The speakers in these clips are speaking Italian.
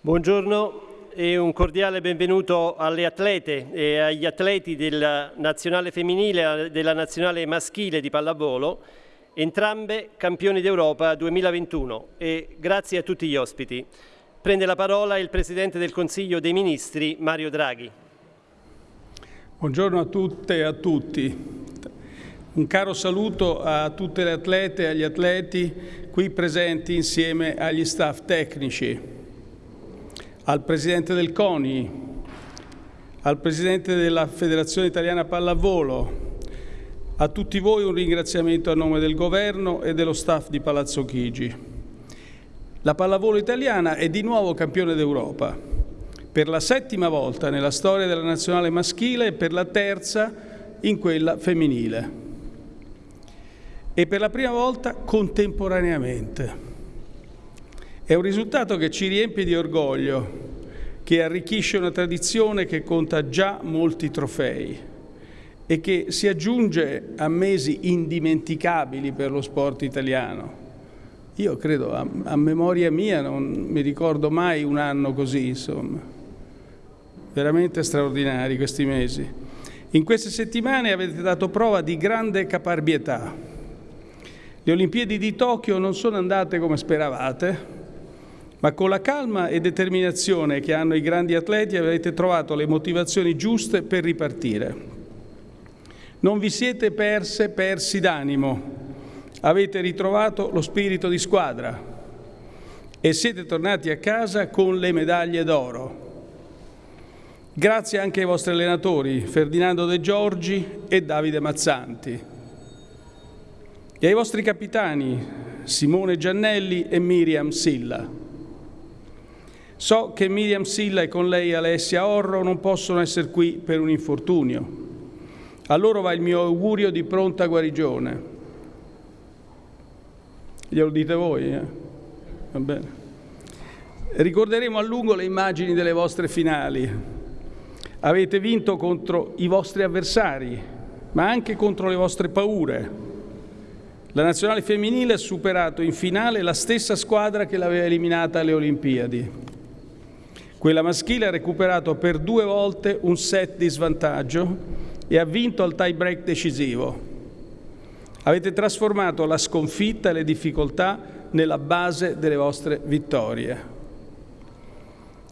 Buongiorno e un cordiale benvenuto alle atlete e agli atleti della nazionale femminile e della nazionale maschile di pallavolo, entrambe campioni d'Europa 2021 e grazie a tutti gli ospiti. Prende la parola il Presidente del Consiglio dei Ministri, Mario Draghi. Buongiorno a tutte e a tutti. Un caro saluto a tutte le atlete e agli atleti qui presenti insieme agli staff tecnici al Presidente del CONI, al Presidente della Federazione Italiana Pallavolo, a tutti voi un ringraziamento a nome del Governo e dello staff di Palazzo Chigi. La pallavolo italiana è di nuovo campione d'Europa, per la settima volta nella storia della nazionale maschile e per la terza in quella femminile. E per la prima volta contemporaneamente. È un risultato che ci riempie di orgoglio, che arricchisce una tradizione che conta già molti trofei e che si aggiunge a mesi indimenticabili per lo sport italiano. Io credo, a, a memoria mia, non mi ricordo mai un anno così, insomma. Veramente straordinari questi mesi. In queste settimane avete dato prova di grande caparbietà. Le Olimpiadi di Tokyo non sono andate come speravate, ma con la calma e determinazione che hanno i grandi atleti avete trovato le motivazioni giuste per ripartire. Non vi siete perse persi d'animo, avete ritrovato lo spirito di squadra e siete tornati a casa con le medaglie d'oro. Grazie anche ai vostri allenatori Ferdinando De Giorgi e Davide Mazzanti e ai vostri capitani Simone Giannelli e Miriam Silla. So che Miriam Silla e con lei Alessia Orro non possono essere qui per un infortunio. A loro va il mio augurio di pronta guarigione. Glielo dite voi? Eh? Va bene. Ricorderemo a lungo le immagini delle vostre finali. Avete vinto contro i vostri avversari, ma anche contro le vostre paure. La nazionale femminile ha superato in finale la stessa squadra che l'aveva eliminata alle Olimpiadi. Quella maschile ha recuperato per due volte un set di svantaggio e ha vinto al tie break decisivo. Avete trasformato la sconfitta e le difficoltà nella base delle vostre vittorie.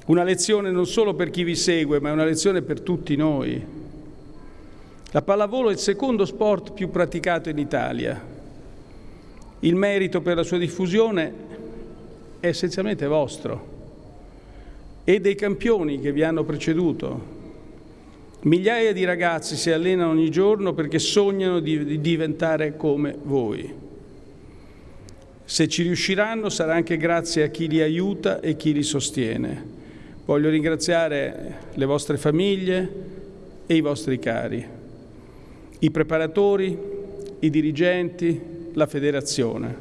Una lezione non solo per chi vi segue, ma è una lezione per tutti noi. La pallavolo è il secondo sport più praticato in Italia. Il merito per la sua diffusione è essenzialmente vostro e dei campioni che vi hanno preceduto. Migliaia di ragazzi si allenano ogni giorno perché sognano di, di diventare come voi. Se ci riusciranno sarà anche grazie a chi li aiuta e chi li sostiene. Voglio ringraziare le vostre famiglie e i vostri cari, i preparatori, i dirigenti, la federazione,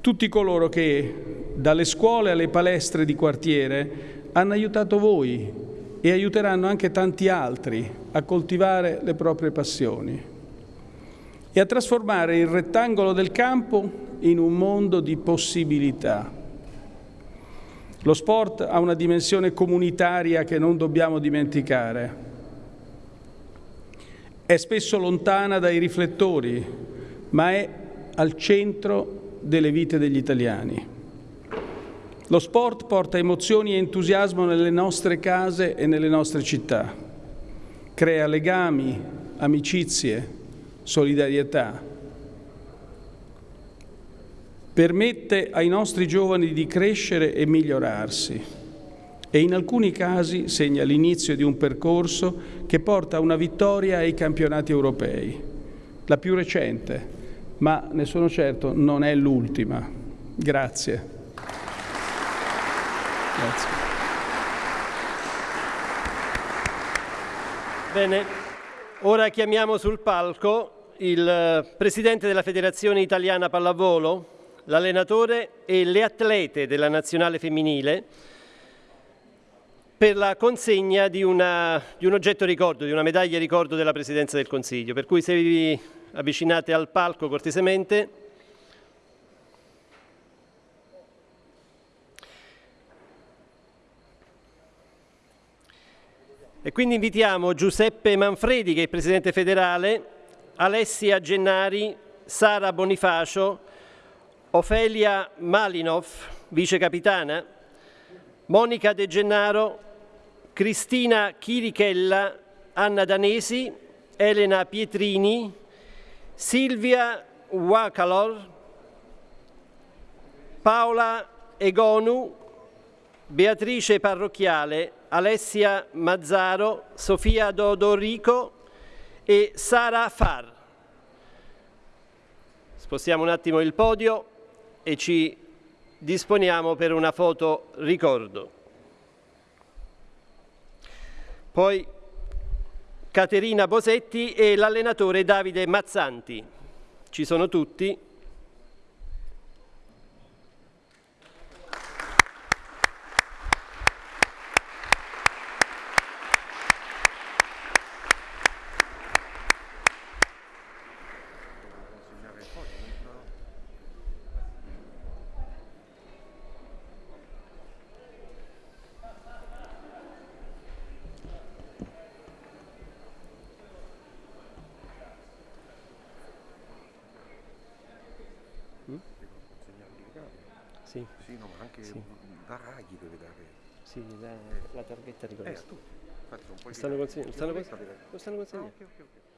tutti coloro che dalle scuole alle palestre di quartiere hanno aiutato voi e aiuteranno anche tanti altri a coltivare le proprie passioni e a trasformare il rettangolo del campo in un mondo di possibilità. Lo sport ha una dimensione comunitaria che non dobbiamo dimenticare. È spesso lontana dai riflettori, ma è al centro delle vite degli italiani. Lo sport porta emozioni e entusiasmo nelle nostre case e nelle nostre città. Crea legami, amicizie, solidarietà. Permette ai nostri giovani di crescere e migliorarsi e in alcuni casi segna l'inizio di un percorso che porta a una vittoria ai campionati europei, la più recente, ma ne sono certo non è l'ultima. Grazie. Grazie. Bene, ora chiamiamo sul palco il eh, Presidente della Federazione Italiana Pallavolo, l'allenatore e le atlete della nazionale femminile per la consegna di, una, di, un oggetto ricordo, di una medaglia ricordo della Presidenza del Consiglio. Per cui se vi avvicinate al palco cortesemente E quindi invitiamo Giuseppe Manfredi, che è il Presidente federale, Alessia Gennari, Sara Bonifacio, Ofelia Malinov, Vice Capitana, Monica De Gennaro, Cristina Chirichella, Anna Danesi, Elena Pietrini, Silvia Wakalor, Paola Egonu, Beatrice Parrocchiale, Alessia Mazzaro, Sofia Dodorico e Sara Far. Spostiamo un attimo il podio e ci disponiamo per una foto ricordo. Poi Caterina Bosetti e l'allenatore Davide Mazzanti. Ci sono tutti. Sì. Sì, no, ma anche Sì. da Raghi deve dare. Sì, la, la targhetta Eh, ricordo. tu. Infatti non puoi stanno consegnando? Stanno, lo stanno Ah, consegnando? ok, ok, ok.